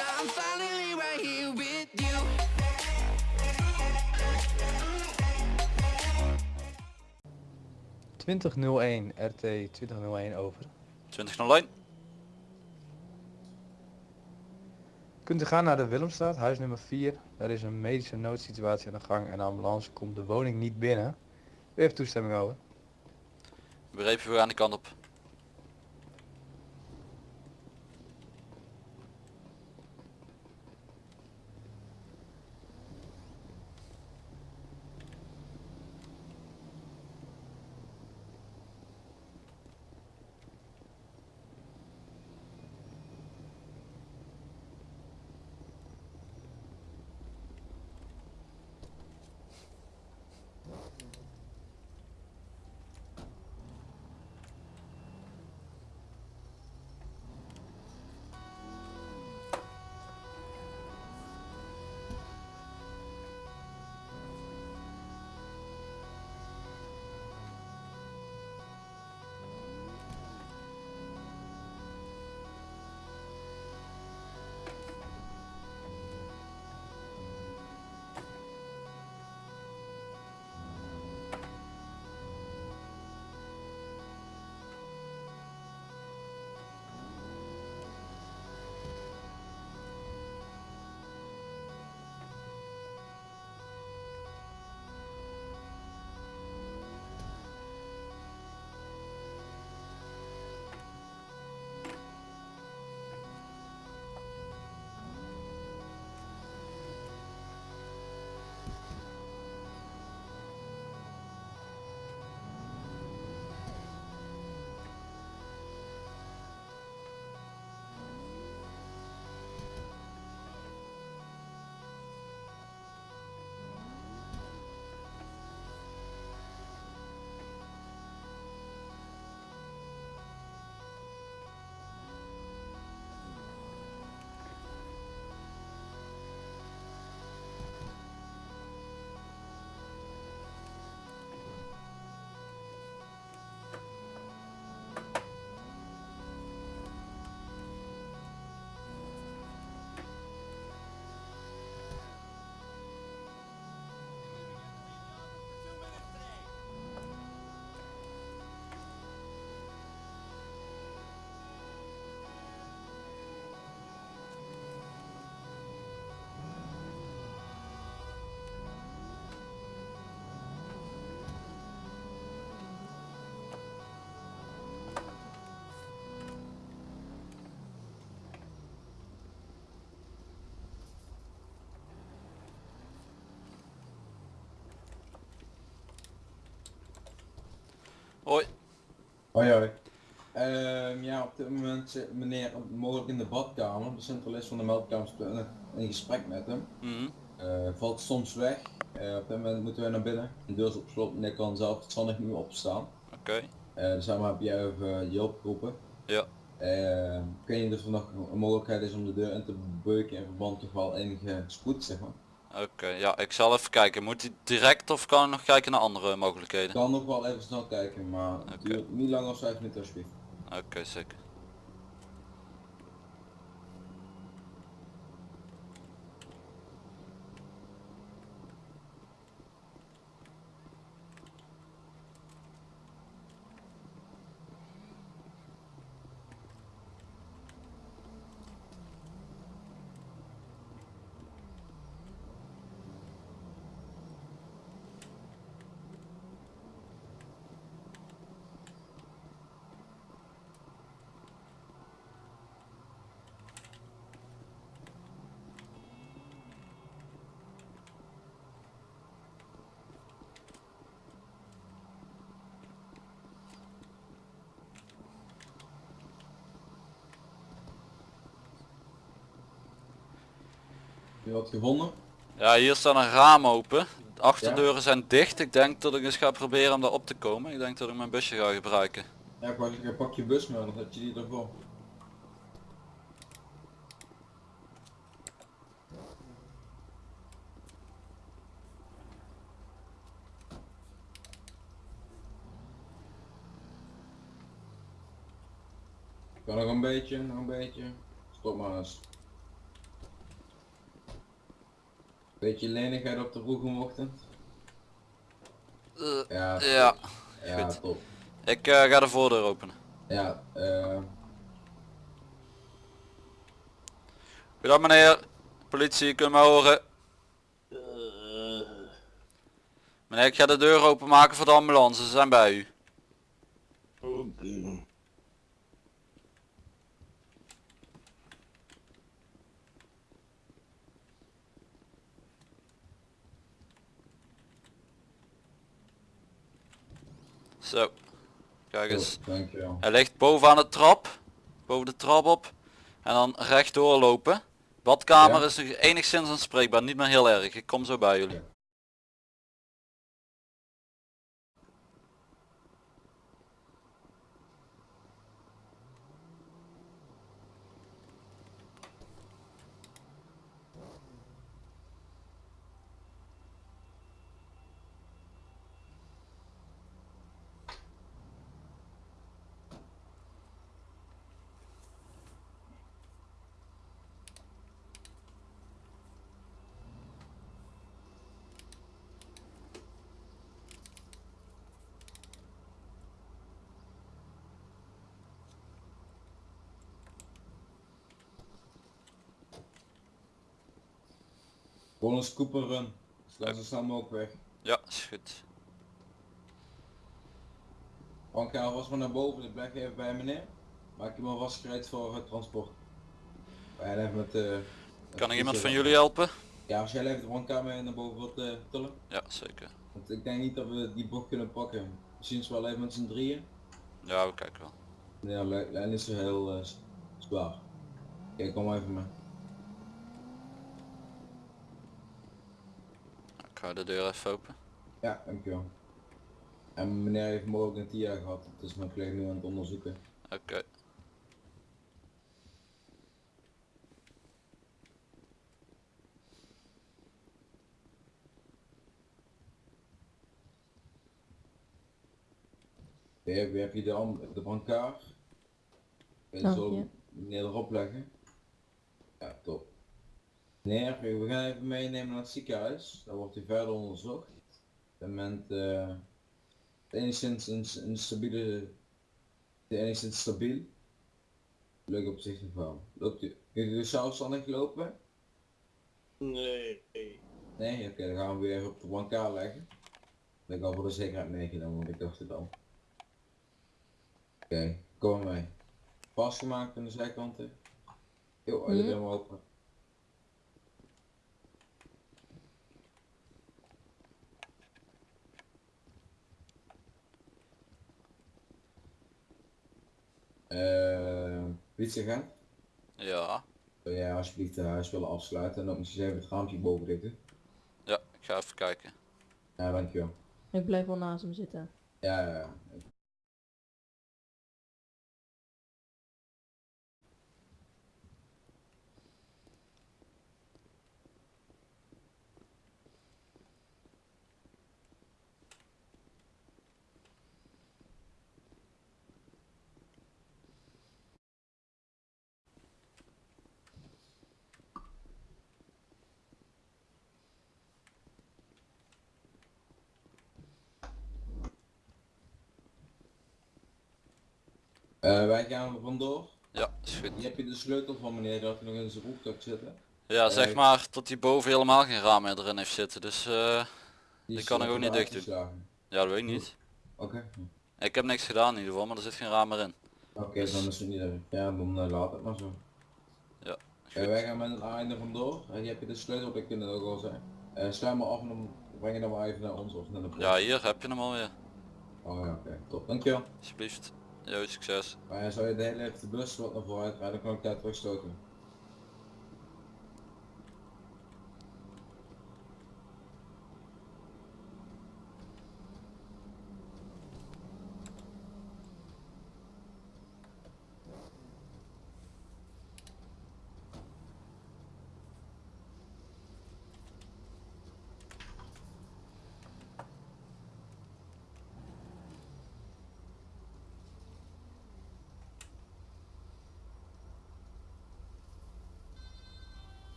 now I'm finally right here with you. Twintig nul één, RT 2001 over. 2001. Kunt u gaan naar de Willemstraat, huis nummer 4. Er is een medische noodsituatie aan de gang en de ambulance komt de woning niet binnen. U heeft toestemming over. Begrepen, we gaan die kant op. Hoi. Hoi hoi. Ehm, ja, op dit moment zit meneer mogelijk in de badkamer. De centralist van de meldkamer in gesprek met hem. Eh, valt soms weg. Eh, op dit moment moeten wij naar binnen. De deur is op slot. Meneer kan zelf het zonnig nu opstaan. Oké. Eh dus daarom heb jij even je hulp geroepen. Ja. Eh, ik weet niet of er nog een mogelijkheid is om de deur in te beuken in verband toch wel enige spoed zeg maar. Oké, ja, ik zal even kijken. Moet hij direct of kan ik nog kijken naar andere mogelijkheden? Ik kan nog wel even snel kijken, maar het duurt niet langer dan 5 minuten alsjeblieft. Oké, zeker. Je wat gevonden? Ja, hier staat een raam open. De achterdeuren zijn dicht. Ik denk dat ik eens ga proberen om daar op te komen. Ik denk dat ik mijn busje ga gebruiken. Ja, pak, pak je bus maar, dan heb je die ervoor. Kan nog een beetje, nog een beetje. Stop maar eens. Beetje lenigheid op de vroege ochtend. Eh, Ja, ja, ja goed. top. ik eh, ga de voordeur openen. Ja, eh Goedendag meneer. Politie, kunt me horen. Meneer, ik ga de deur openmaken voor de ambulance. Ze zijn bij u. Zo. Kijk eens. Hij ligt bovenaan de trap. Boven de trap op. En dan rechtdoor lopen. Badkamer Ja. is enigszins aanspreekbaar. Niet meer heel erg. Ik kom zo bij jullie. Gewoon een scoop en run. Sla zo snel mogelijk weg. Ja, is goed. Frank, ga alvast maar naar boven, ik blijf even bij meneer. Maak je maar vast gereed voor het transport. En even met eh, met Kan ik iemand van jullie helpen? Ja, als jij even de brancard mee naar boven wilt eh, tillen. Ja, zeker. Want ik denk niet dat we die bocht kunnen pakken. Misschien wel even met z'n drieën. Ja, we kijken wel. Ja, lijn is heel eh, s- zwaar. Kijk, kom maar even mee. Ik ga de deur even open. Ja, dankjewel. En meneer heeft mogelijk een TIA gehad, dus mijn collega nu aan het onderzoeken. Oké. Ja, wie heb je de, am- de brancard? En Oh, zo ja. meneer erop leggen. Meneer, we gaan even meenemen naar het ziekenhuis. Daar wordt hij verder onderzocht. Op het moment eh enigszins een, een stabiele, enigszins stabiel. Leuk op zich van. Loopt u, kunt u zelfstandig lopen? Nee. Nee? Oké, dan gaan we weer op de brancard leggen. Dat heb ik al voor de zekerheid meegenomen, want ik dacht het al. Oké, kom maar mee. Vastgemaakt aan de zijkanten. Jo, alle Mhm. deur open. Eh, politieagent? Ja. Wil jij alsjeblieft het huis willen afsluiten en ook misschien even het raampje boven dichten? Ja, ik ga even kijken. Ja, dankjewel. Ik blijf wel naast hem zitten. Ja, ja, ja. Eh, wij gaan er vandoor. Ja, is goed. Hier heb je de sleutel van meneer dat hij nog in zijn broekzak zitten. Ja, zeg Eh, maar dat hij boven helemaal geen raam meer erin heeft zitten. Dus eh, Die kan ik ook niet dicht doen. ja, dat weet ik niet. Oké. Ik heb niks gedaan in ieder geval, maar er zit geen raam meer in. Oké, dan is het niet erg. Ja, dan laat het maar zo. Ja, wij gaan met een einde vandoor. En hier heb je de sleutel, dat kunnen ook al zijn. Eh sluit maar af en dan breng je dan maar even naar ons of naar de post. Ja, hier heb je hem alweer. Oh ja, oké. Top. Dankjewel. Alsjeblieft. Yo, succes. Maar zou je de hele de bus naar vooruit rijden, dan kan ik daar terugstoten.